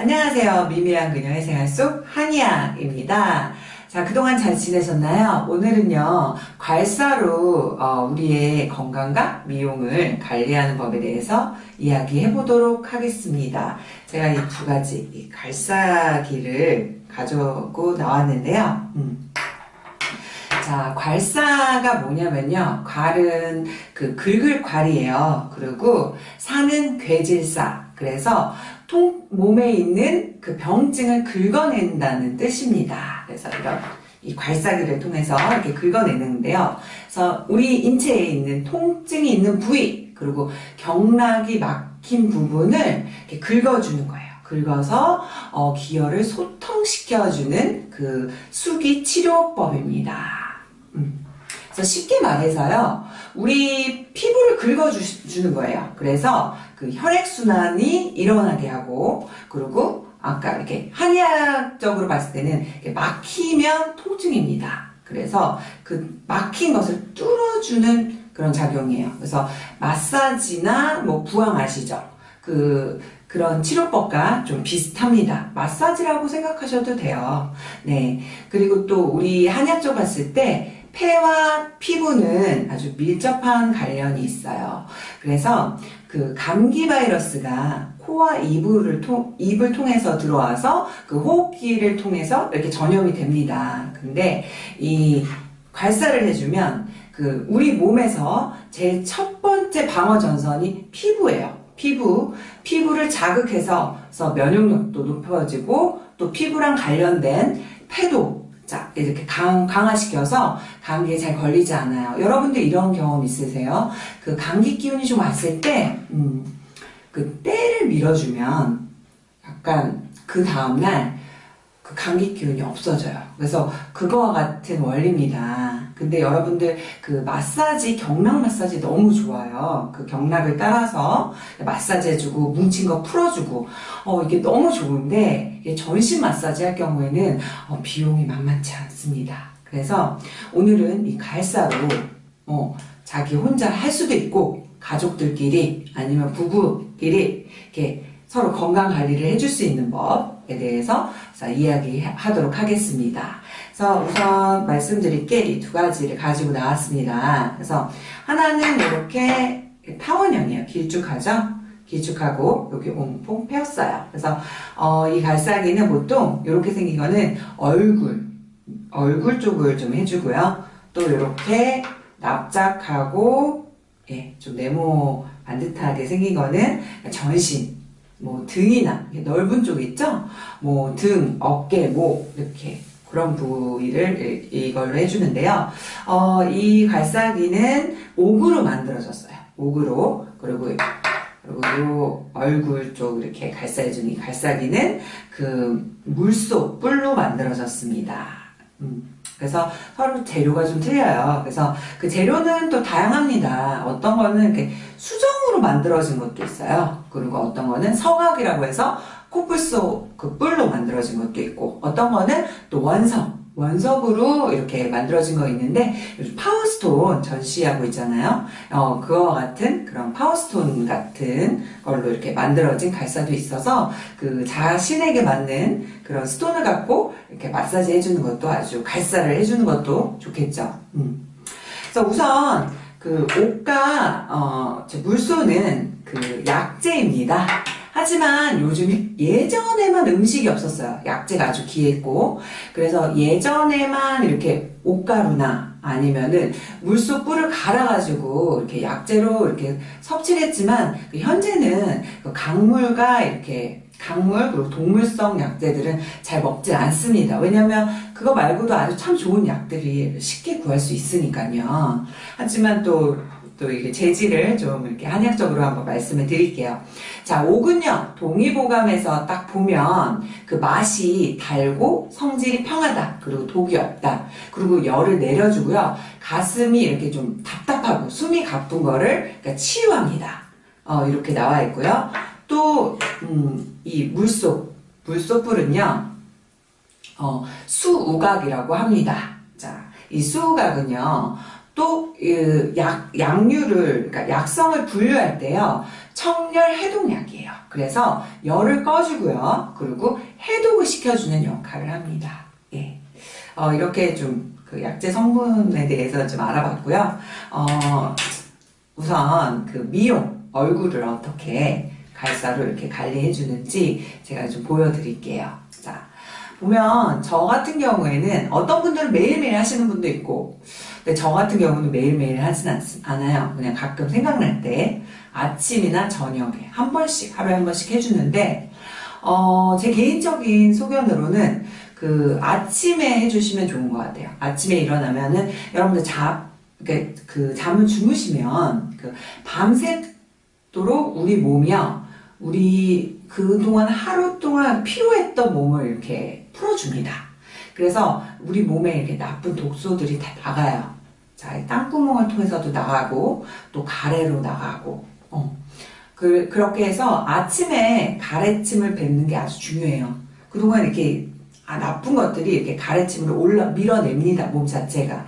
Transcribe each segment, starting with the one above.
안녕하세요. 미미한 그녀의 생활 속 한이야입니다. 자, 그동안 잘 지내셨나요? 오늘은요, 괄사로 어, 우리의 건강과 미용을 관리하는 법에 대해서 이야기해 보도록 하겠습니다. 제가 이 두 가지 이 괄사기를 가지고 나왔는데요. 음. 자, 괄사가 뭐냐면요. 괄은 그 긁을 괄이에요. 그리고 사는 괴질사. 그래서 통, 몸에 있는 그 병증을 긁어낸다는 뜻입니다. 그래서 이런 이 괄사기를 통해서 이렇게 긁어내는데요. 그래서 우리 인체에 있는 통증이 있는 부위, 그리고 경락이 막힌 부분을 이렇게 긁어주는 거예요. 긁어서 어, 기혈을 소통시켜주는 그 수기 치료법입니다. 음. 그래서 쉽게 말해서요, 우리 피부를 긁어주는 거예요. 그래서 그 혈액순환이 일어나게 하고, 그리고 아까 이렇게 한의학적으로 봤을 때는 막히면 통증입니다. 그래서 그 막힌 것을 뚫어주는 그런 작용이에요. 그래서 마사지나 뭐 부항 아시죠? 그 그런 치료법과 좀 비슷합니다. 마사지라고 생각하셔도 돼요. 네. 그리고 또 우리 한약적 봤을 때 폐와 피부는 아주 밀접한 관련이 있어요. 그래서 그 감기 바이러스가 코와 입을 통, 입을 통해서 들어와서 그 호흡기를 통해서 이렇게 전염이 됩니다. 근데 이 괄사를 해주면 그 우리 몸에서 제일 첫 번째 방어 전선이 피부예요. 피부, 피부를 자극해서 면역력도 높아지고 또 피부랑 관련된 폐도 자, 이렇게 강, 강화시켜서 감기에 잘 걸리지 않아요. 여러분들 이런 경험 있으세요? 그 감기 기운이 좀 왔을 때, 음, 그 때를 밀어주면 약간 그 다음날 그 감기 기운이 없어져요. 그래서 그거와 같은 원리입니다. 근데 여러분들 그 마사지, 경락 마사지 너무 좋아요. 그 경락을 따라서 마사지 해주고 뭉친 거 풀어주고 어 이게 너무 좋은데 전신 마사지 할 경우에는 어, 비용이 만만치 않습니다. 그래서 오늘은 이 갈사로 어, 자기 혼자 할 수도 있고 가족들끼리 아니면 부부끼리 이렇게 서로 건강 관리를 해줄 수 있는 법 에 대해서 이야기하도록 하겠습니다. 그래서 우선 말씀드릴 게 이 두 가지를 가지고 나왔습니다. 그래서 하나는 이렇게 타원형이에요. 길쭉하죠? 길쭉하고 여기 온통 펴었어요. 그래서 어, 이 갈사기는 보통 이렇게 생긴 거는 얼굴, 얼굴 쪽을 좀 해주고요. 또 이렇게 납작하고 예, 좀 네모 반듯하게 생긴 거는 전신, 뭐 등이나 넓은 쪽 있죠? 뭐 등, 어깨, 목 이렇게 그런 부위를 이걸로 해주는데요. 어, 이 갈사기는 옥으로 만들어졌어요. 옥으로 그리고 그리고 요 얼굴 쪽 이렇게 갈사해준 이 갈사기는 그 물속 뿔로 만들어졌습니다. 음. 그래서 서로 재료가 좀 틀려요. 그래서 그 재료는 또 다양합니다. 어떤 거는 이렇게 수정으로 만들어진 것도 있어요. 그리고 어떤 거는 서각이라고 해서 코뿔소 그 뿔로 만들어진 것도 있고 어떤 거는 또 원석 원석으로 이렇게 만들어진 거 있는데 요즘 power stone 전시하고 있잖아요. 어, 그와 같은 그런 power stone 같은 걸로 이렇게 만들어진 괄사도 있어서 그 자신에게 맞는 그런 stone을 갖고 이렇게 마사지 해주는 것도 아주 괄사를 해주는 것도 좋겠죠. 음. 그래서 우선 그 옷과 어, 물소는 그 약재입니다. 하지만 요즘 예전에만 음식이 없었어요. 약재가 아주 귀했고 그래서 예전에만 이렇게 옷가루나 아니면은 물속 뿔을 갈아가지고 이렇게 약재로 이렇게 섭취를 했지만 그 현재는 그 강물과 이렇게 강물 그리고 동물성 약재들은 잘 먹지 않습니다. 왜냐하면 그거 말고도 아주 참 좋은 약들이 쉽게 구할 수 있으니까요. 하지만 또 또 이게 재질을 좀 이렇게 한약적으로 한번 말씀을 드릴게요. 자, 옥은요, 동의보감에서 딱 보면 그 맛이 달고 성질이 평하다. 그리고 독이 없다. 그리고 열을 내려주고요. 가슴이 이렇게 좀 답답하고 숨이 가쁜 거를 그러니까 치유합니다. 어, 이렇게 나와 있고요. 또, 음, 이 물속, 물속불은요, 어, 수우각이라고 합니다. 자, 이 수우각은요, 또 약, 약류를 그러니까 약성을 분류할 때요. 청열 해독약이에요. 그래서 열을 꺼주고요. 그리고 해독을 시켜주는 역할을 합니다. 예. 어, 이렇게 좀 그 약재 성분에 대해서 좀 알아봤고요. 어, 우선 그 미용, 얼굴을 어떻게 갈사로 이렇게 관리해 주는지 제가 좀 보여드릴게요. 자, 보면 저 같은 경우에는 어떤 분들은 매일매일 하시는 분도 있고 근데 저 같은 경우는 매일매일 하진 않, 않아요. 그냥 가끔 생각날 때 아침이나 저녁에 한 번씩 하루에 한 번씩 해주는데 어, 제 개인적인 소견으로는 그 아침에 해주시면 좋은 것 같아요. 아침에 일어나면은 여러분들 잠, 그, 그 잠을 주무시면 그 밤새도록 우리 몸이요, 우리 그동안 하루 동안 피로했던 몸을 이렇게 풀어줍니다. 그래서 우리 몸에 이렇게 나쁜 독소들이 다 나가요. 자, 이 땅구멍을 통해서도 나가고, 또 가래로 나가고, 어. 그, 그렇게 해서 아침에 가래침을 뱉는 게 아주 중요해요. 그동안 이렇게 아, 나쁜 것들이 이렇게 가래침으로 올라 밀어냅니다. 몸 자체가.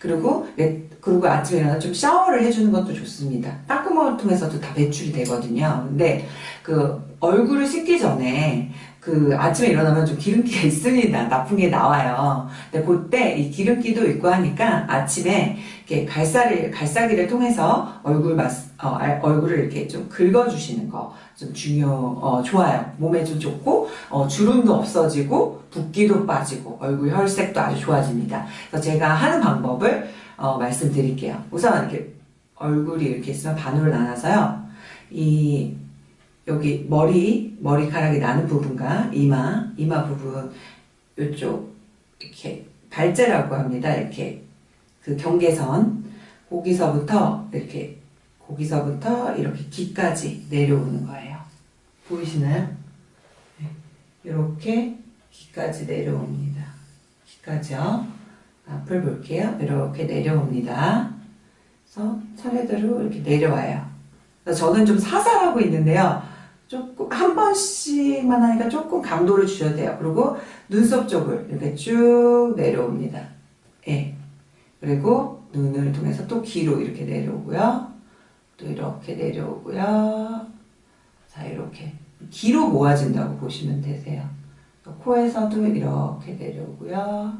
그리고 네, 그리고 아침에 일어나 좀 샤워를 해주는 것도 좋습니다. 닦구멍을 통해서도 다 배출이 되거든요. 근데 그 얼굴을 씻기 전에 그 아침에 일어나면 좀 기름기가 있습니다. 나쁜 게 나와요. 근데 그때 이 기름기도 있고 하니까 아침에 이렇게 갈사를, 갈사기를 통해서 얼굴 맛, 어, 얼굴을 이렇게 좀 긁어주시는 거 좀 중요, 어, 좋아요. 몸에 좀 좋고, 어, 주름도 없어지고, 붓기도 빠지고, 얼굴 혈색도 아주 좋아집니다. 그래서 제가 하는 방법을, 어, 말씀드릴게요. 우선 이렇게 얼굴이 이렇게 있으면 반으로 나눠서요. 이, 여기 머리, 머리카락이 나는 부분과 이마, 이마 부분, 요쪽, 이렇게, 발제라고 합니다. 이렇게, 그 경계선, 거기서부터, 이렇게, 거기서부터 이렇게 귀까지 내려오는 거예요. 보이시나요? 네. 이렇게 귀까지 내려옵니다. 귀까지요. 앞을 볼게요. 이렇게 내려옵니다. 그래서 차례대로 이렇게 내려와요. 저는 좀 사살하고 있는데요. 조금 한 번씩만 하니까 조금 강도를 주셔도 돼요. 그리고 눈썹 쪽을 이렇게 쭉 내려옵니다. 예. 그리고 눈을 통해서 또 귀로 이렇게 내려오고요. 또 이렇게 내려오고요. 자, 이렇게 귀로 모아진다고 보시면 되세요. 코에서도 이렇게 내려오고요.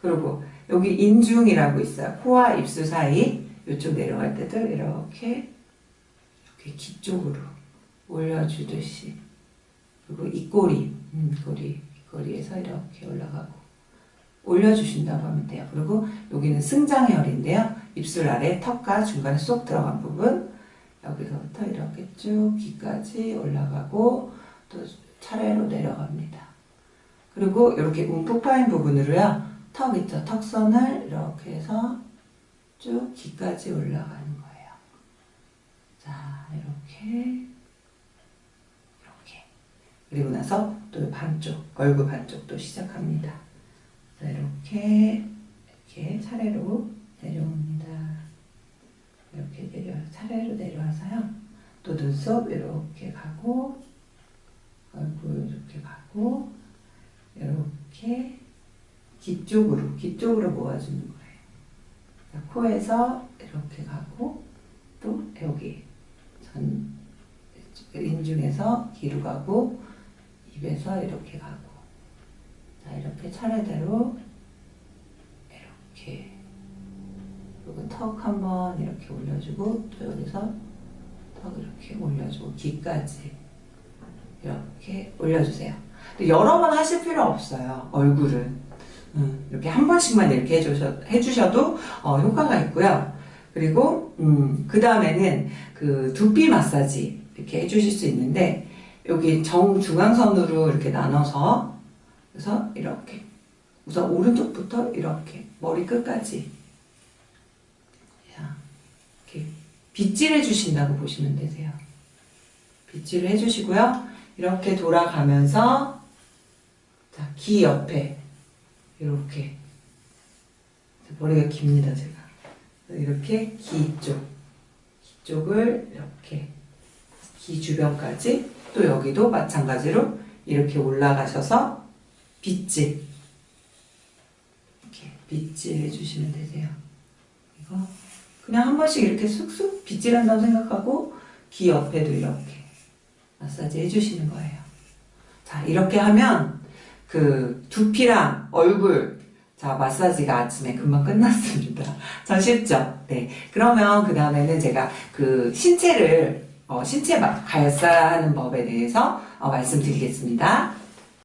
그리고 여기 인중이라고 있어요. 코와 입술 사이 이쪽 내려갈 때도 이렇게 이렇게 귀 쪽으로 올려주듯이 그리고 입꼬리, 음, 꼬리, 입꼬리에서 이렇게 올라가고 올려주신다고 하면 돼요. 그리고 여기는 승장혈인데요. 입술 아래 턱과 중간에 쏙 들어간 부분 여기서부터 이렇게 쭉 귀까지 올라가고 또 차례로 내려갑니다. 그리고 이렇게 움푹 파인 부분으로요. 턱 있죠. 턱선을 이렇게 해서 쭉 귀까지 올라가는 거예요. 자, 이렇게 이렇게 그리고 나서 또 반쪽, 얼굴 반쪽도 시작합니다. 자, 이렇게 이렇게 차례로 내려옵니다. 이렇게 내려 차례로 내려와서요. 또 눈썹 이렇게 가고 얼굴 이렇게 가고 이렇게 귀 쪽으로 귀 쪽으로 모아주는 거예요. 자, 코에서 이렇게 가고 또 여기 전 인중에서 귀로 가고 입에서 이렇게 가고 자 이렇게 차례대로 이렇게 그리고 턱 한번 이렇게 올려주고 또 여기서 턱 이렇게 올려주고 귀까지 이렇게 올려주세요. 여러 번 하실 필요 없어요. 얼굴은 음, 이렇게 한 번씩만 이렇게 해주셔, 해주셔도 어, 효과가 있고요. 그리고 음, 그 다음에는 그 두피 마사지 이렇게 해주실 수 있는데 여기 정중앙선으로 이렇게 나눠서 그래서 이렇게 우선 오른쪽부터 이렇게 머리 끝까지 이렇게 빗질해 주신다고 보시면 되세요. 빗질을 해주시고요. 이렇게 돌아가면서 자, 귀 옆에 이렇게 머리가 깁니다 제가 이렇게 귀 쪽, 귀 쪽을 이렇게 귀 주변까지 또 여기도 마찬가지로 이렇게 올라가셔서 빗질 이렇게 빗질 해주시면 되세요. 이거 그냥 한 번씩 이렇게 쑥쑥 빗질한다고 생각하고 귀 옆에도 이렇게 마사지 해주시는 거예요. 자, 이렇게 하면 그 두피랑 얼굴 자, 마사지가 아침에 금방 끝났습니다. 전 쉽죠? 네. 그러면 그 다음에는 제가 그 신체를, 어, 신체 마- 갈사하는 법에 대해서 어, 말씀드리겠습니다.